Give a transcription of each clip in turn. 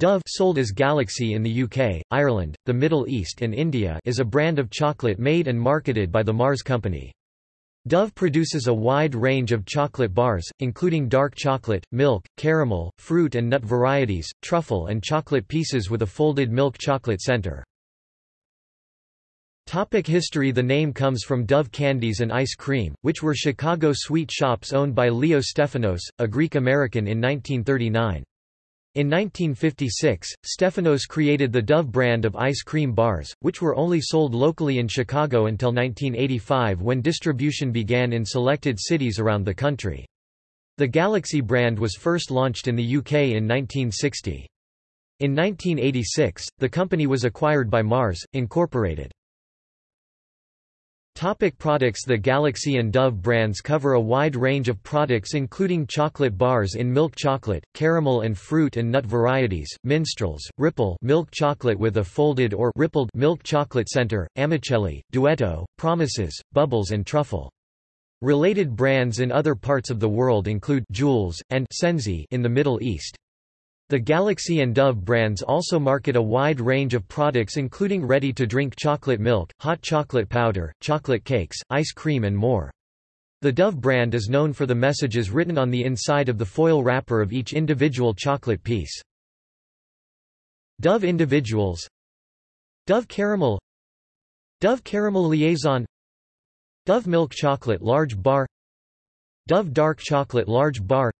Dove sold as Galaxy in the UK, Ireland, the Middle East and India is a brand of chocolate made and marketed by the Mars Company. Dove produces a wide range of chocolate bars, including dark chocolate, milk, caramel, fruit and nut varieties, truffle and chocolate pieces with a folded milk chocolate center. Topic history The name comes from Dove Candies and Ice Cream, which were Chicago sweet shops owned by Leo Stefanos, a Greek-American in 1939. In 1956, Stefanos created the Dove brand of ice cream bars, which were only sold locally in Chicago until 1985 when distribution began in selected cities around the country. The Galaxy brand was first launched in the UK in 1960. In 1986, the company was acquired by Mars, Incorporated. Topic products The Galaxy and Dove brands cover a wide range of products including chocolate bars in milk chocolate, caramel and fruit and nut varieties, minstrels, ripple milk chocolate with a folded or rippled milk chocolate center, amicelli, duetto, promises, bubbles and truffle. Related brands in other parts of the world include Jewels, and Senzi in the Middle East. The Galaxy and Dove brands also market a wide range of products including ready-to-drink chocolate milk, hot chocolate powder, chocolate cakes, ice cream and more. The Dove brand is known for the messages written on the inside of the foil wrapper of each individual chocolate piece. Dove Individuals Dove Caramel Dove Caramel Liaison Dove Milk Chocolate Large Bar Dove Dark Chocolate Large Bar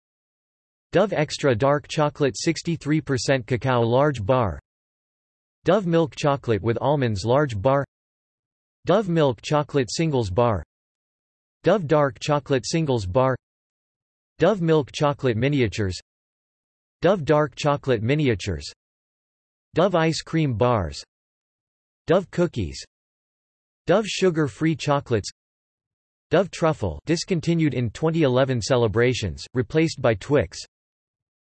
Dove Extra Dark Chocolate 63% Cacao Large Bar. Dove Milk Chocolate with Almonds Large Bar. Dove Milk Chocolate Singles Bar. Dove Dark Chocolate Singles Bar. Dove Milk Chocolate Miniatures. Dove Dark Chocolate Miniatures. Dove Ice Cream Bars. Dove Cookies. Dove Sugar-Free Chocolates. Dove Truffle discontinued in 2011 celebrations, replaced by Twix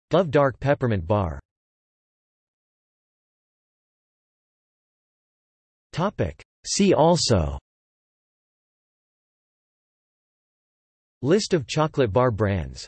Dove Dark Peppermint Bar. See also. List of chocolate bar brands